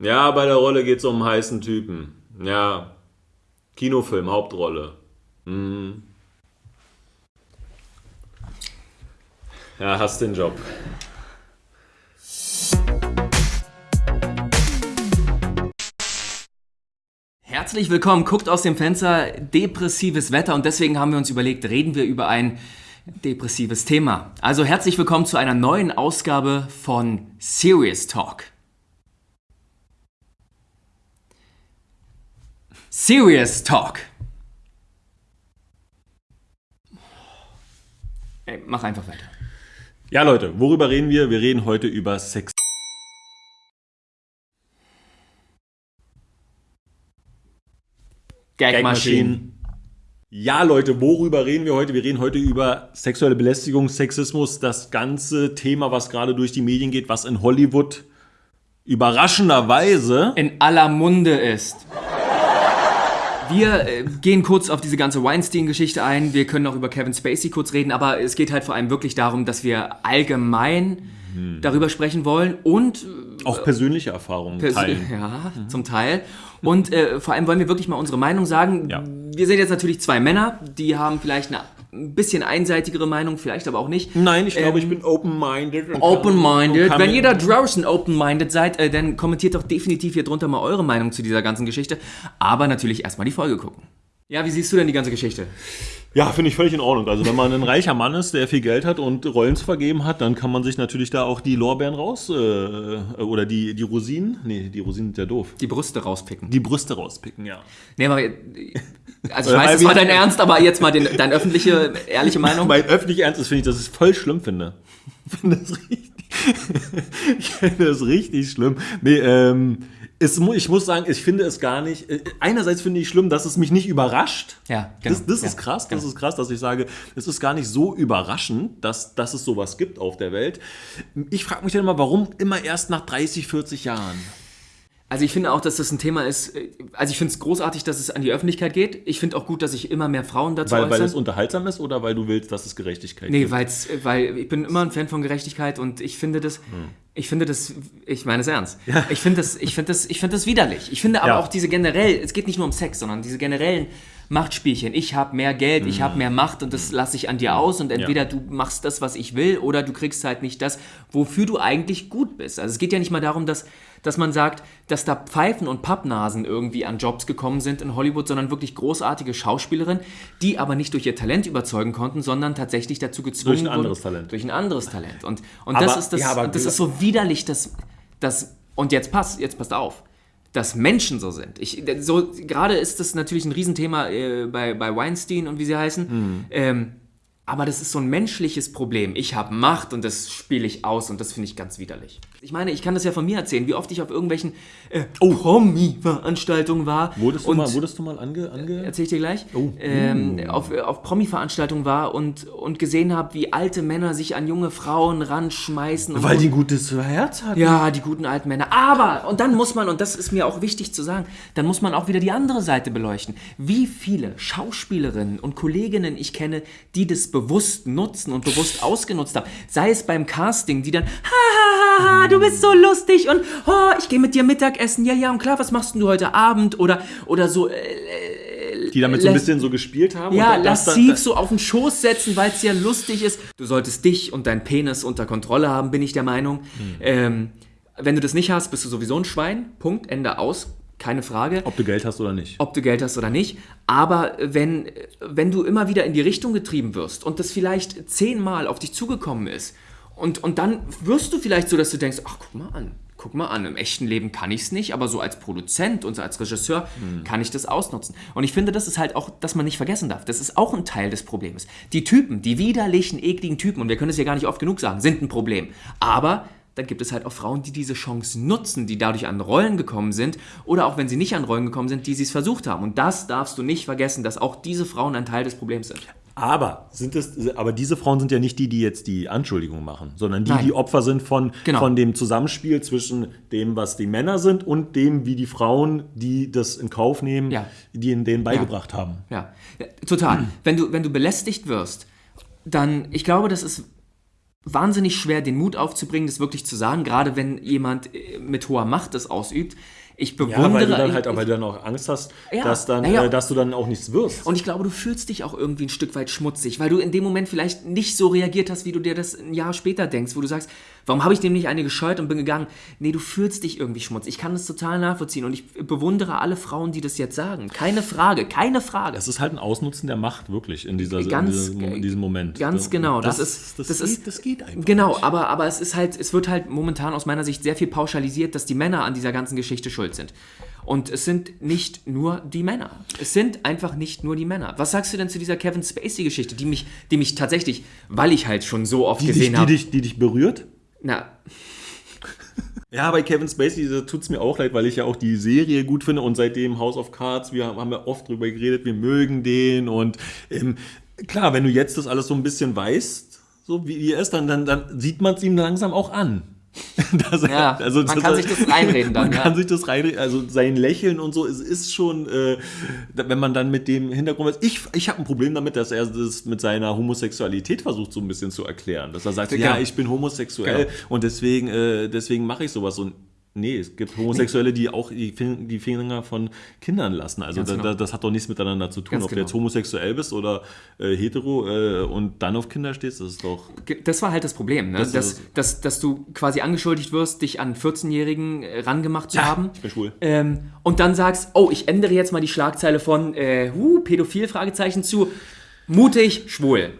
Ja, bei der Rolle geht es um einen heißen Typen. Ja. Kinofilm, Hauptrolle. Mhm. Ja, hast den Job. Herzlich willkommen, guckt aus dem Fenster, depressives Wetter und deswegen haben wir uns überlegt, reden wir über ein depressives Thema. Also herzlich willkommen zu einer neuen Ausgabe von Serious Talk. Serious Talk. Ey, mach einfach weiter. Ja, Leute, worüber reden wir? Wir reden heute über Sex. Gagmaschinen. Ja, Leute, worüber reden wir heute? Wir reden heute über sexuelle Belästigung, Sexismus, das ganze Thema, was gerade durch die Medien geht, was in Hollywood überraschenderweise in aller Munde ist. Wir äh, gehen kurz auf diese ganze Weinstein-Geschichte ein. Wir können auch über Kevin Spacey kurz reden, aber es geht halt vor allem wirklich darum, dass wir allgemein Hm. darüber sprechen wollen und auch persönliche Erfahrungen Pers- teilen. Ja, zum Teil. Und äh, vor allem wollen wir wirklich mal unsere Meinung sagen. Ja. Wir sind jetzt natürlich zwei Männer, die haben vielleicht eine ein bisschen einseitigere Meinung, vielleicht aber auch nicht. Nein, ich glaube, Ähm, ich bin open-minded. Open-minded. Wenn ihr da draußen open-minded seid, äh, dann kommentiert doch definitiv hier drunter mal eure Meinung zu dieser ganzen Geschichte. Aber natürlich erstmal die Folge gucken. Ja, wie siehst du denn die ganze Geschichte? Ja, finde ich völlig in Ordnung. Also wenn man ein reicher Mann ist, der viel Geld hat und Rollen zu vergeben hat, dann kann man sich natürlich da auch die Lorbeeren raus äh, oder die, die Rosinen, nee, die Rosinen sind ja doof. Die Brüste rauspicken. Die Brüste rauspicken, ja. Nee, aber, äh, also ich weiß, das wir- war dein Ernst, aber jetzt mal den, deine öffentliche, ehrliche Meinung. Mein öffentlich Ernst ist, finde ich, dass ich es voll schlimm finde. Ich finde das richtig, ich finde das richtig schlimm. Nee, ähm, es, ich muss sagen, ich finde es gar nicht, äh, einerseits finde ich schlimm, dass es mich nicht überrascht. Ja, genau. Das, das ist Ja, krass, das genau. ist krass, dass ich sage, es ist gar nicht so überraschend, dass, dass es sowas gibt auf der Welt. Ich frage mich dann immer, warum immer erst nach 30, 40 Jahren? Also ich finde auch, dass das ein Thema ist, äh, also ich finde es großartig, dass es an die Öffentlichkeit geht. Ich finde auch gut, dass sich immer mehr Frauen dazu Weil, weil äußern. es unterhaltsam ist oder weil du willst, dass es Gerechtigkeit nee, gibt? weil's, äh, weil ich bin immer ein Fan von Gerechtigkeit und ich finde das, Hm. ich finde das, ich meine es ernst. Ich finde das, ich finde das, ich finde das widerlich. Ich finde aber Ja. auch diese generell, es geht nicht nur um Sex, sondern diese generellen Machtspielchen. Ich habe mehr Geld, ich habe mehr Macht und das lasse ich an dir aus und entweder du machst das, was ich will, oder du kriegst halt nicht das, wofür du eigentlich gut bist. Also es geht ja nicht mal darum, dass, dass man sagt, dass da Pfeifen und Pappnasen irgendwie an Jobs gekommen sind in Hollywood, sondern wirklich großartige Schauspielerinnen, die aber nicht durch ihr Talent überzeugen konnten, sondern tatsächlich dazu gezwungen Durch ein wurden- anderes Talent. Durch ein anderes Talent. Und, und Aber- das ist das, ja, das ist so widerlich, dass, dass und jetzt passt, jetzt passt auf dass Menschen so sind. Ich, so, gerade ist das natürlich ein Riesenthema äh, bei, bei Weinstein und wie sie heißen. Hm. Ähm, aber das ist so ein menschliches Problem. Ich habe Macht und das spiele ich aus und das finde ich ganz widerlich. Ich meine, ich kann das ja von mir erzählen, wie oft ich auf irgendwelchen äh, Promi-Veranstaltungen war. Wurdest du und mal, wurdest du mal ange... ange erzähle ich dir gleich, Oh. ähm, auf, auf Promi-Veranstaltungen war und, und gesehen habe, wie alte Männer sich an junge Frauen ranschmeißen. Und weil so. die ein gutes Herz hat. Ja, die guten alten Männer. Aber, und dann muss man, und das ist mir auch wichtig zu sagen, dann muss man auch wieder die andere Seite beleuchten. Wie viele Schauspielerinnen und Kolleginnen ich kenne, die das bewusst nutzen und bewusst ausgenutzt haben. Sei es beim Casting, die dann, ha, ha, ha, ha, du bist so lustig und, oh, ich gehe mit dir Mittagessen. Ja, ja, und klar, was machst du heute Abend? Oder, oder so, äh, Die damit so ein bisschen so gespielt haben. ja, lassiv so auf den Schoß setzen, weil es ja lustig ist. Du solltest dich und deinen Penis unter Kontrolle haben, bin ich der Meinung. Ähm, wenn du das nicht hast, bist du sowieso ein Schwein. Punkt, Ende aus. Keine Frage. Ob du Geld hast oder nicht. Ob du Geld hast oder nicht. Aber wenn, wenn du immer wieder in die Richtung getrieben wirst und das vielleicht zehnmal auf dich zugekommen ist und, und dann wirst du vielleicht so, dass du denkst, ach, guck mal an, guck mal an, im echten Leben kann ich es nicht, aber so als Produzent und so als Regisseur kann ich das ausnutzen. Und ich finde, das ist halt auch, dass man nicht vergessen darf. Das ist auch ein Teil des Problems. Die Typen, die widerlichen, ekligen Typen, und wir können es ja gar nicht oft genug sagen, sind ein Problem. Aber dann gibt es halt auch Frauen, die diese Chance nutzen, die dadurch an Rollen gekommen sind oder auch wenn sie nicht an Rollen gekommen sind, die sie es versucht haben. Und das darfst du nicht vergessen, dass auch diese Frauen ein Teil des Problems sind. Aber, sind es, aber diese Frauen sind ja nicht die, die jetzt die Anschuldigung machen, sondern die, Nein. die Opfer sind von, Genau. von dem Zusammenspiel zwischen dem, was die Männer sind und dem, wie die Frauen, die das in Kauf nehmen, Ja. die ihnen denen beigebracht haben. Ja, ja total. Wenn du, wenn du belästigt wirst, dann, ich glaube, das ist wahnsinnig schwer, den Mut aufzubringen, das wirklich zu sagen, gerade wenn jemand äh, mit hoher Macht das ausübt. Ich bewundere. Ja, weil du dann ich- halt, weil du dann auch Angst hast, Ja, dass, dann, naja. äh, dass du dann auch nichts wirst. Und ich glaube, du fühlst dich auch irgendwie ein Stück weit schmutzig, weil du in dem Moment vielleicht nicht so reagiert hast, wie du dir das ein Jahr später denkst, wo du sagst, warum habe ich dem nicht eine gescheut und bin gegangen? Nee, du fühlst dich irgendwie schmutzig. Ich kann das total nachvollziehen und ich bewundere alle Frauen, die das jetzt sagen. Keine Frage, keine Frage. Das ist halt ein Ausnutzen der Macht, wirklich, in, dieser, Ganz- in, diesem, in diesem Moment. Ganz genau. Das, Das, ist, das, das, geht, ist, das geht einfach. Genau, nicht. aber, aber es ist halt, es wird halt momentan aus meiner Sicht sehr viel pauschalisiert, dass die Männer an dieser ganzen Geschichte schuld sind. Und es sind nicht nur die Männer. Es sind einfach nicht nur die Männer. Was sagst du denn zu dieser Kevin Spacey-Geschichte, die mich, die mich tatsächlich, weil ich halt schon so oft Die, gesehen die, habe. dich, die dich berührt? Na, Ja, bei Kevin Spacey tut es mir auch leid, weil ich ja auch die Serie gut finde und seitdem House of Cards, wir haben ja oft drüber geredet, wir mögen den und ähm, klar, wenn du jetzt das alles so ein bisschen weißt, so wie, er ist, dann, dann, dann sieht man es ihm langsam auch an. Dass er- Ja, man kann sich das reinreden dann, Man ja. kann sich das reinreden, also sein Lächeln und so, es ist schon, äh, wenn man dann mit dem Hintergrund weiß, ich, ich habe ein Problem damit, dass er das mit seiner Homosexualität versucht so ein bisschen zu erklären. Dass er sagt, Genau. ja, ich bin homosexuell Genau. und deswegen, äh, deswegen mache ich sowas. Und nee, es gibt Homosexuelle, die auch die, Fin- die Finger von Kindern lassen. Also da, genau. da, das hat doch nichts miteinander zu tun. Ganz Ob du genau. jetzt homosexuell bist oder äh, hetero äh, und dann auf Kinder stehst, das ist doch... Das war halt das Problem, ne? Das dass, dass, dass du quasi angeschuldigt wirst, dich an 14-Jährigen äh, rangemacht zu haben. ich bin schwul. Ähm, und dann sagst, oh, ich ändere jetzt mal die Schlagzeile von äh, huh, Pädophil, Fragezeichen zu mutig, schwul.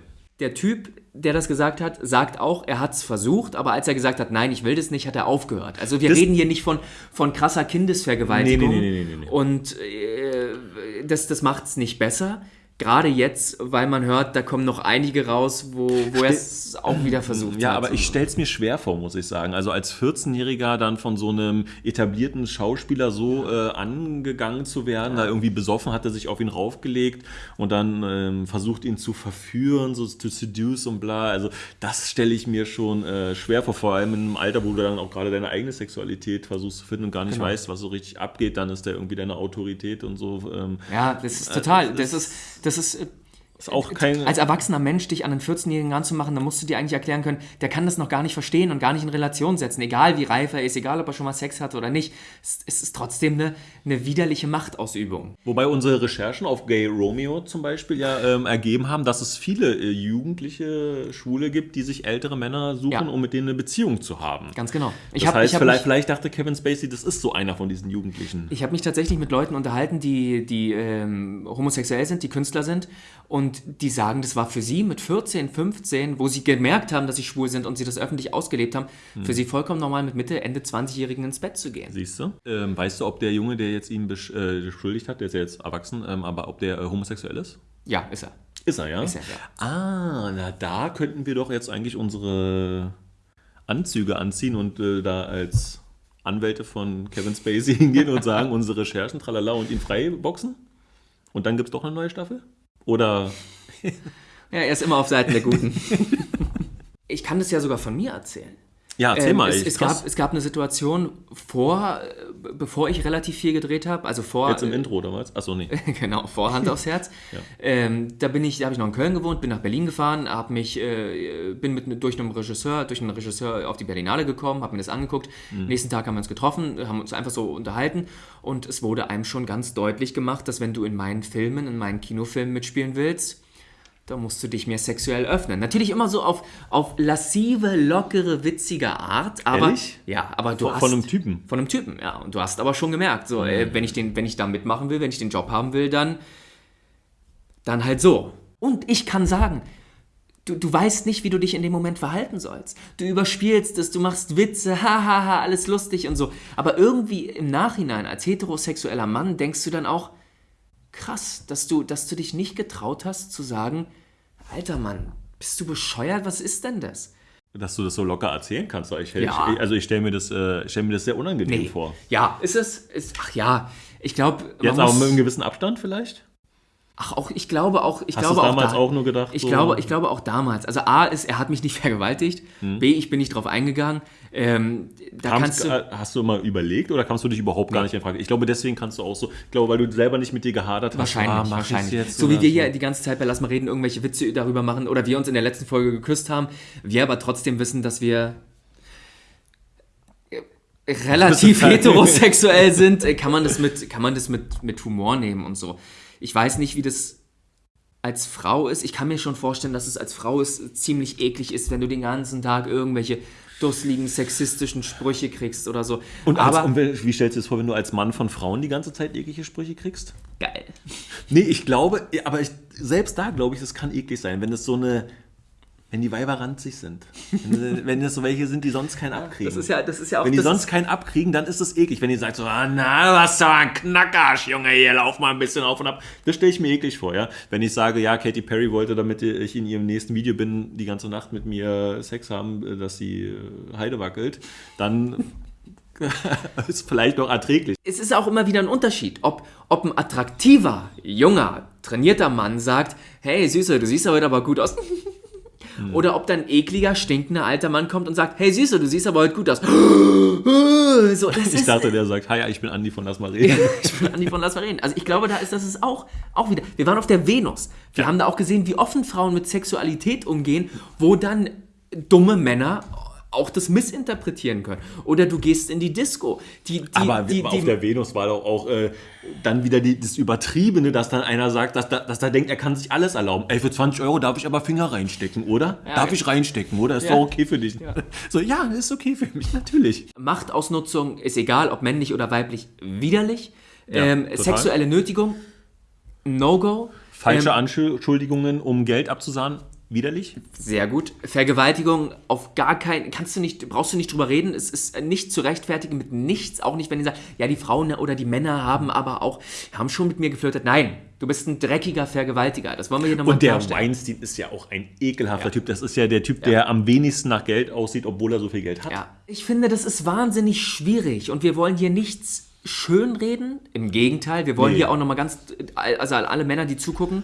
Der Typ, der das gesagt hat, sagt auch, er hat es versucht, aber als er gesagt hat, nein, ich will das nicht, hat er aufgehört. Also wir Das- reden hier nicht von, von krasser Kindesvergewaltigung. Nee, nee, nee, nee, nee, nee. Und äh, das, das macht es nicht besser. Gerade jetzt, weil man hört, da kommen noch einige raus, wo, wo er es auch wieder versucht Ja, hat. aber ich stelle es mir schwer vor, muss ich sagen. Also als 14-Jähriger dann von so einem etablierten Schauspieler so äh, angegangen zu werden, da irgendwie besoffen hat er sich auf ihn raufgelegt und dann ähm, versucht ihn zu verführen, so to seduce und bla. Also das stelle ich mir schon äh, schwer vor, vor allem in einem Alter, wo du dann auch gerade deine eigene Sexualität versuchst zu finden und gar nicht Genau. weißt, was so richtig abgeht, dann ist der irgendwie deine Autorität und so. Ähm, Ja, das ist total. das Das ist, das ist. Äh, ist auch kein... Als erwachsener Mensch dich an einen 14-Jährigen ranzumachen, dann musst du dir eigentlich erklären können, der kann das noch gar nicht verstehen und gar nicht in Relation setzen. Egal wie reif er ist, egal ob er schon mal Sex hatte oder nicht. Es, ist trotzdem eine, eine widerliche Machtausübung. Wobei unsere Recherchen auf Gay Romeo zum Beispiel ja ähm, ergeben haben, dass es viele äh, jugendliche Schwule gibt, die sich ältere Männer suchen, Ja. um mit denen eine Beziehung zu haben. Ganz genau. Ich das habe heißt, hab vielleicht, mich, vielleicht dachte Kevin Spacey, das ist so einer von diesen Jugendlichen. ich hab mich tatsächlich mit Leuten unterhalten, die, die ähm, homosexuell sind, die Künstler sind und die sagen, das war für sie mit 14, 15, wo sie gemerkt haben, dass sie schwul sind und sie das öffentlich ausgelebt haben, Hm. für sie vollkommen normal mit Mitte, Ende 20-Jährigen ins Bett zu gehen. Siehst du? Ähm, weißt du, ob der Junge, der jetzt ihn besch- äh, beschuldigt hat, der ist ja jetzt erwachsen, ähm, aber ob der äh, homosexuell ist? Ja, ist er. Ist er, ja? Ist er, ja. Ah, na da könnten wir doch jetzt eigentlich unsere Anzüge anziehen und äh, da als Anwälte von Kevin Spacey hingehen und sagen, unsere Recherchen, tralala, und ihn freiboxen? Und dann gibt es doch eine neue Staffel? Oder Ja, er ist immer auf Seiten der Guten. ich kann das ja sogar von mir erzählen. Ja, erzähl Ähm, mal. es, ey, es, krass. gab, es gab eine Situation vor, äh, bevor ich relativ viel gedreht habe, also vor. Jetzt im äh, Intro was? Achso, nee. genau, vor Hand aufs Herz. Ja. ähm, da bin ich, da habe ich noch in Köln gewohnt, bin nach Berlin gefahren, hab mich, äh, bin mit durch einen Regisseur, durch einen Regisseur auf die Berlinale gekommen, habe mir das angeguckt. Mhm. Nächsten Tag haben wir uns getroffen, haben uns einfach so unterhalten und es wurde einem schon ganz deutlich gemacht, dass wenn du in meinen Filmen, in meinen Kinofilmen mitspielen willst, da musst du dich mir sexuell öffnen. Natürlich immer so auf, auf lassive, lockere, witzige Art, aber Ehrlich? ja, aber du Von- hast von einem Typen? von einem Typen, ja. Und du hast aber schon gemerkt, so, äh, wenn ich den, wenn ich da mitmachen will, wenn ich den Job haben will, dann, dann halt so. Und ich kann sagen, du, du weißt nicht, wie du dich in dem Moment verhalten sollst. Du überspielst es, du machst Witze, hahaha, alles lustig und so. Aber irgendwie im Nachhinein als heterosexueller Mann denkst du dann auch, krass, dass du, dass du dich nicht getraut hast zu sagen, alter Mann, bist du bescheuert? Was ist denn das? Dass du das so locker erzählen kannst. Ich, Ja. ich, also ich stelle mir, das, äh, stell mir das sehr unangenehm vor. Ja, ist es, ist, ach ja, ich glaube, Jetzt aber mit einem gewissen Abstand vielleicht? Ach, auch, ich glaube auch, ich Hast glaube du es damals da- auch nur gedacht, Ich so- glaube, ich glaube auch damals. Also A ist, er hat mich nicht vergewaltigt. B, ich bin nicht drauf eingegangen. Ähm, da Kamst, kannst du. äh, hast du mal überlegt oder kamst du dich überhaupt gar nicht in Frage? Ich glaube, deswegen kannst du auch so, ich glaube, weil du selber nicht mit dir gehadert hast. Wahrscheinlich, ah, mach ich's wahrscheinlich. Jetzt so wie wir hier die ganze Zeit bei Lass mal reden irgendwelche Witze darüber machen oder wir uns in der letzten Folge geküsst haben, wir aber trotzdem wissen, dass wir äh, relativ heterosexuell sind, äh, kann man das mit kann man das mit mit Humor nehmen und so. Ich weiß nicht, wie das als Frau ist. Ich kann mir schon vorstellen, dass es als Frau ist, ziemlich eklig ist, wenn du den ganzen Tag irgendwelche dusseligen sexistischen Sprüche kriegst oder so. Und, als, aber und wie stellst du dir das vor, wenn du als Mann von Frauen die ganze Zeit eklige Sprüche kriegst? geil. Nee, ich glaube, aber ich, selbst da glaube ich, das kann eklig sein, wenn es so eine, wenn die Weiber ranzig sind. Wenn, wenn das so welche sind, die sonst keinen abkriegen. Das ist ja das ist ja auch wenn die das sonst keinen abkriegen, dann ist es eklig. Wenn die sagt so, ah, na, du hast doch einen Knackarsch, Junge, hier, lauf mal ein bisschen auf und ab. Das stelle ich mir eklig vor, ja. Wenn ich sage, ja, Katy Perry wollte, damit ich in ihrem nächsten Video bin, die ganze Nacht mit mir Sex haben, dass sie äh, Heide wackelt, dann ist vielleicht noch erträglich. es ist auch immer wieder ein Unterschied, ob, ob ein attraktiver, junger, trainierter Mann sagt, hey Süße, du siehst heute aber gut aus. Oder ob dann ein ekliger, stinkender alter Mann kommt und sagt, hey Süße, du siehst aber heute gut aus. So, das Ich ist, dachte, der sagt, hi, ich bin Andi von Lass mal reden. ich bin Andi von Lass mal reden. Also ich glaube, da ist das ist auch, auch wieder. Wir waren auf der Venus. Wir haben da auch gesehen, wie offen Frauen mit Sexualität umgehen, wo dann dumme Männer auch das missinterpretieren können. Oder du gehst in die Disco. Die, die, Aber die, auf der Venus war doch auch äh, dann wieder das Übertriebene, dass dann einer sagt, dass, da- dass er denkt, er kann sich alles erlauben. Ey, für 20 Euro darf ich aber Finger reinstecken, oder? Ja, darf ja. ich reinstecken, oder? Ist Ja. doch okay für dich. So, ja, ist okay für mich, natürlich. Machtausnutzung ist egal, ob männlich oder weiblich, widerlich. Ja, ähm, sexuelle Nötigung, No-Go. Falsche Ähm, Anschuldigungen, um Geld abzusahnen, widerlich. sehr gut. Vergewaltigung auf gar keinen, kannst du nicht, brauchst du nicht drüber reden. Es ist nicht zu rechtfertigen mit nichts, auch nicht, wenn die sagen, ja, die Frauen oder die Männer haben aber auch, haben schon mit mir geflirtet. Nein, du bist ein dreckiger Vergewaltiger. Das wollen wir hier nochmal Und der klarstellen. Weinstein ist ja auch ein ekelhafter Typ. Das ist ja der Typ, der am wenigsten nach Geld aussieht, obwohl er so viel Geld hat. Ja, ich finde, das ist wahnsinnig schwierig und wir wollen hier nichts schönreden. Im Gegenteil, wir wollen Nee. hier auch nochmal ganz, also alle Männer, die zugucken,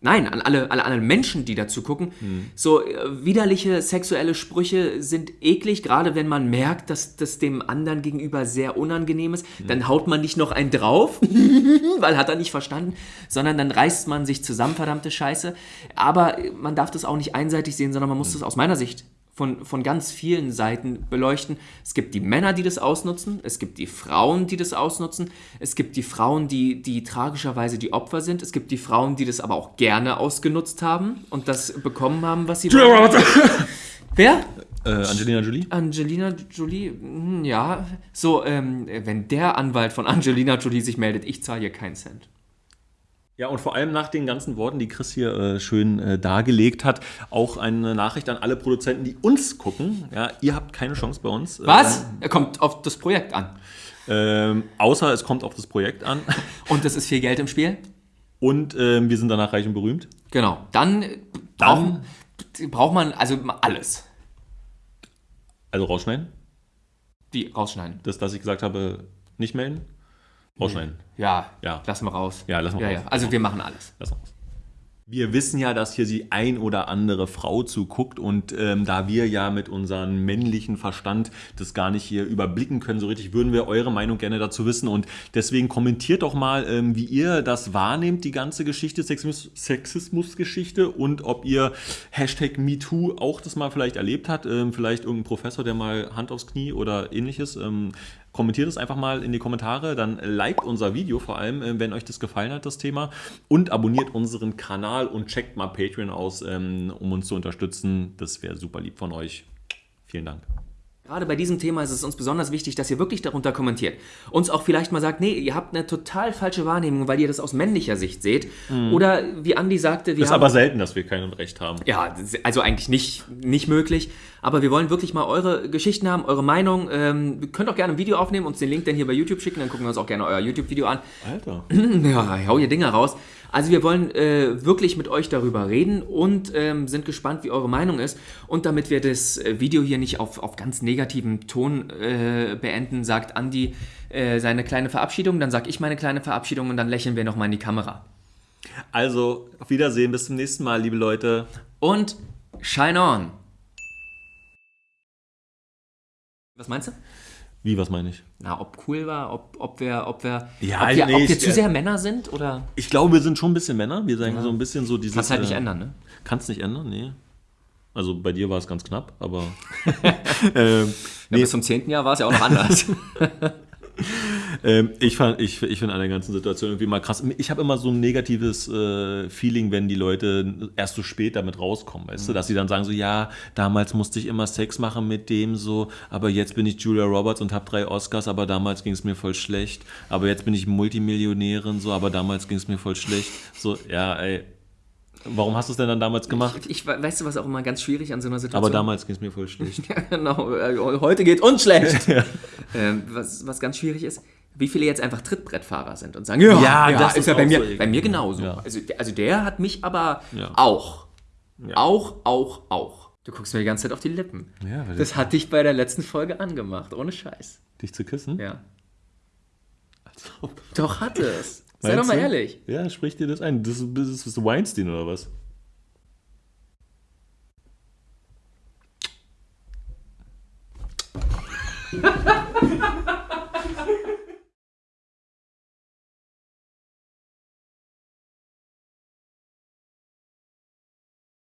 nein, an alle, alle anderen Menschen, die da zugucken, so äh, widerliche sexuelle Sprüche sind eklig, gerade wenn man merkt, dass das dem anderen gegenüber sehr unangenehm ist. Dann haut man nicht noch einen drauf, weil hat er nicht verstanden, sondern dann reißt man sich zusammen, verdammte Scheiße. Aber man darf das auch nicht einseitig sehen, sondern man muss das aus meiner Sicht von, von ganz vielen Seiten beleuchten. Es gibt die Männer, die das ausnutzen, es gibt die Frauen, die das ausnutzen, es gibt die Frauen, die, die tragischerweise die Opfer sind, es gibt die Frauen, die das aber auch gerne ausgenutzt haben und das bekommen haben, was sie wollen. Wer? Äh, Angelina Jolie? Angelina Jolie? Hm, Ja. So, ähm, wenn der Anwalt von Angelina Jolie sich meldet, ich zahle hier keinen Cent. Ja, und vor allem nach den ganzen Worten, die Chris hier äh, schön äh, dargelegt hat, auch eine Nachricht an alle Produzenten, die uns gucken. Ja, ihr habt keine Chance bei uns. Was? Er kommt auf das Projekt an. Ähm, außer es kommt auf das Projekt an. Und es ist viel Geld im Spiel? Und ähm, wir sind danach reich und berühmt. Genau. Dann, äh, Dann- braucht, braucht man also alles. Also rausschneiden. Die rausschneiden. Das, was ich gesagt habe, nicht melden. Rausschneiden. Ja, Ja. lassen wir raus. Ja, lassen wir ja, raus. Ja. Also wir machen alles. Lass raus. Wir wissen ja, dass hier die ein oder andere Frau zuguckt und ähm, da wir ja mit unserem männlichen Verstand das gar nicht hier überblicken können, so richtig, würden wir eure Meinung gerne dazu wissen und deswegen kommentiert doch mal, ähm, wie ihr das wahrnehmt, die ganze Geschichte, Sexismus- Sexismusgeschichte und ob ihr Hashtag MeToo auch das mal vielleicht erlebt habt, ähm, vielleicht irgendein Professor, der mal Hand aufs Knie oder ähnliches. Kommentiert es einfach mal in die Kommentare, dann liked unser Video vor allem, äh, wenn euch das gefallen hat, das Thema. Und abonniert unseren Kanal und checkt mal Patreon aus, ähm, um uns zu unterstützen. Das wäre super lieb von euch. Vielen Dank. Gerade bei diesem Thema ist es uns besonders wichtig, dass ihr wirklich darunter kommentiert. Uns auch vielleicht mal sagt, nee, ihr habt eine total falsche Wahrnehmung, weil ihr das aus männlicher Sicht seht. Oder wie Andi sagte, wir Ist haben... aber selten, dass wir kein Recht haben. Ja, das also eigentlich nicht, nicht möglich. Aber wir wollen wirklich mal eure Geschichten haben, eure Meinung. Ähm, ihr könnt auch gerne ein Video aufnehmen, uns den Link dann hier bei YouTube schicken, dann gucken wir uns auch gerne euer YouTube-Video an. Alter. Ja, hau ihr Dinger raus. Also wir wollen äh, wirklich mit euch darüber reden und ähm, sind gespannt, wie eure Meinung ist. Und damit wir das äh, Video hier nicht auf, auf ganz negativen Ton äh, beenden, sagt Andi äh, seine kleine Verabschiedung, dann sag ich meine kleine Verabschiedung und dann lächeln wir nochmal in die Kamera. Also, auf Wiedersehen, bis zum nächsten Mal, liebe Leute. Und shine on. Was meinst du? Wie, was meine ich? Na, ob cool war, ob, ob wir, ob wir, Ja, ob wir, nee, ob wir ich- zu sehr Männer sind oder. Ich glaube, wir sind schon ein bisschen Männer. Wir sagen so ein bisschen so dieses. Kannst halt nicht äh, ändern, ne? Kannst nicht ändern, nee. Also bei dir war es ganz knapp, aber. ähm, Ja, bis zum 10. Jahr war es ja auch noch anders. ähm, ich fand, ich, ich finde an der ganzen Situation irgendwie mal krass. Ich habe immer so ein negatives äh, Feeling, wenn die Leute erst so spät damit rauskommen, weißt du, dass sie dann sagen so, ja, damals musste ich immer Sex machen mit dem so, aber jetzt bin ich Julia Roberts und habe drei Oscars, aber damals ging es mir voll schlecht. Aber jetzt bin ich Multimillionärin so, aber damals ging es mir voll schlecht. So, ja, ey. Warum hast du es denn dann damals gemacht? ich, weißt du, was auch immer ganz schwierig an so einer Situation Aber damals ging es mir voll schlecht. Ja, genau. äh, Heute geht uns schlecht. ähm, was, was ganz schwierig ist, wie viele jetzt einfach Trittbrettfahrer sind und sagen, ja, Ja, ja das ist ja bei mir, so bei mir genauso. Ja. Also, also der hat mich aber Ja. auch. Auch, auch, auch. Du guckst mir die ganze Zeit auf die Lippen. Ja, das hat dich bei der letzten Folge angemacht, ohne Scheiß. Dich zu küssen? Ja. Als ob. Doch hat es. Sei Meinst doch mal du? ehrlich. Ja, sprich dir das ein. Das, das ist Weinstein oder was?